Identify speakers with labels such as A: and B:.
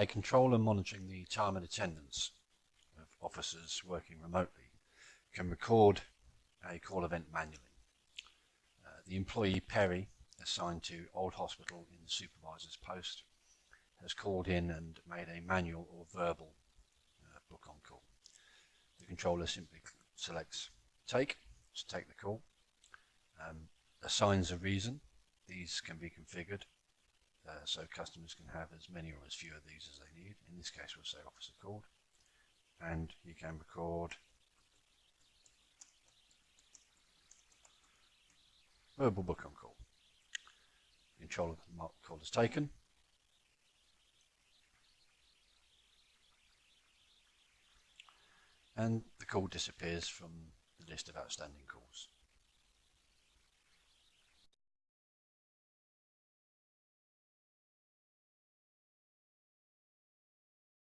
A: A controller monitoring the time and attendance of officers working remotely can record a call event manually. Uh, the employee Perry, assigned to Old Hospital in the supervisor's post, has called in and made a manual or verbal uh, book on call. The controller simply selects take to take the call, um, assigns a reason. These can be configured uh, so customers can have as many or as few of these as they need. In this case, we'll say officer called, and you can record verbal book on call. Control of the call is taken. And the call disappears from the list of outstanding calls.